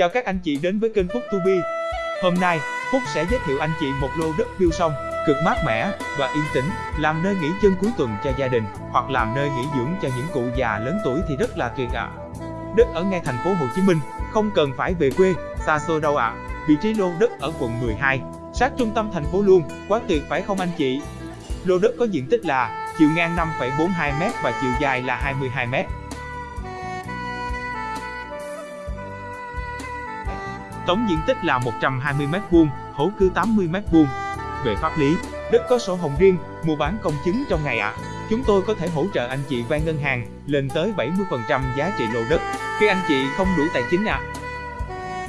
Chào các anh chị đến với kênh Phúc To Be. Hôm nay, Phúc sẽ giới thiệu anh chị một lô đất view sông, cực mát mẻ và yên tĩnh, làm nơi nghỉ chân cuối tuần cho gia đình hoặc làm nơi nghỉ dưỡng cho những cụ già lớn tuổi thì rất là tuyệt ạ. Đất ở ngay thành phố Hồ Chí Minh, không cần phải về quê, xa xôi đâu ạ. Vị trí lô đất ở quận 12, sát trung tâm thành phố luôn, quá tuyệt phải không anh chị? Lô đất có diện tích là chiều ngang 5,42m và chiều dài là 22m. Tổng diện tích là 120m2, hố cư 80m2. Về pháp lý, đất có sổ hồng riêng, mua bán công chứng trong ngày ạ. À. Chúng tôi có thể hỗ trợ anh chị vay ngân hàng lên tới 70% giá trị lô đất khi anh chị không đủ tài chính ạ. À.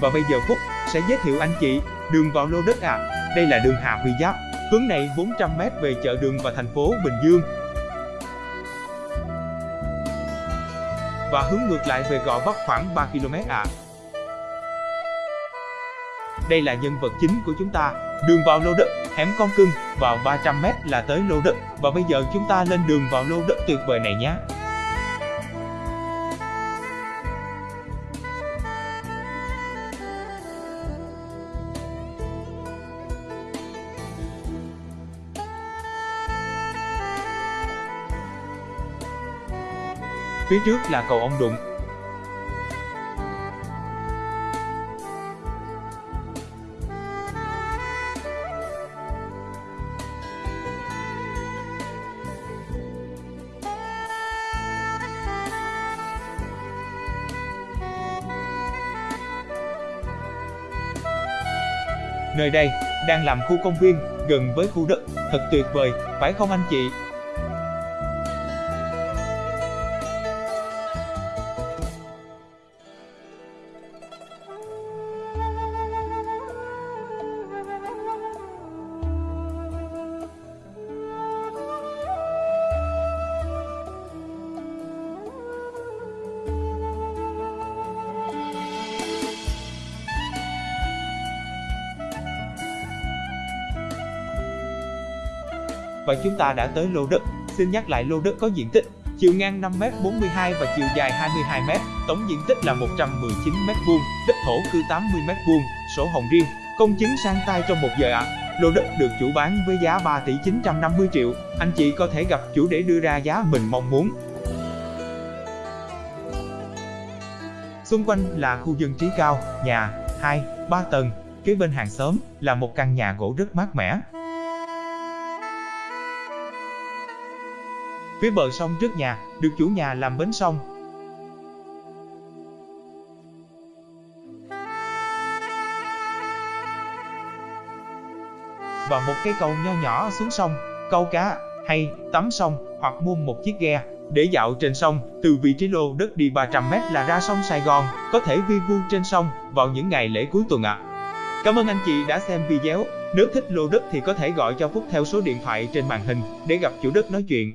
Và bây giờ Phúc sẽ giới thiệu anh chị đường vào lô đất ạ. À. Đây là đường Hà Huy Giáp, hướng này 400m về chợ đường và thành phố Bình Dương. Và hướng ngược lại về Gò Vấp khoảng 3 km ạ. À. Đây là nhân vật chính của chúng ta. Đường vào lô đất, hẻm con cưng, vào 300m là tới lô đất. Và bây giờ chúng ta lên đường vào lô đất tuyệt vời này nhé. Phía trước là cầu ông Đụng, Nơi đây đang làm khu công viên gần với khu đất, thật tuyệt vời, phải không anh chị? Và chúng ta đã tới lô đất. Xin nhắc lại lô đất có diện tích chiều ngang 5m 42 và chiều dài 22m, tổng diện tích là 119m2, đất thổ cư 80m2, sổ hồng riêng, công chứng sang tay trong một giờ ạ. À. Lô đất được chủ bán với giá 3 tỷ 950 triệu, anh chị có thể gặp chủ để đưa ra giá mình mong muốn. Xung quanh là khu dân trí cao, nhà, 2, 3 tầng, kế bên hàng xóm là một căn nhà gỗ rất mát mẻ, Phía bờ sông trước nhà, được chủ nhà làm bến sông. Và một cây cầu nho nhỏ xuống sông, câu cá, hay tắm sông, hoặc mua một chiếc ghe để dạo trên sông, từ vị trí lô đất đi 300m là ra sông Sài Gòn, có thể vi vu trên sông vào những ngày lễ cuối tuần ạ. À. Cảm ơn anh chị đã xem video. Nếu thích lô đất thì có thể gọi cho Phúc theo số điện thoại trên màn hình để gặp chủ đất nói chuyện.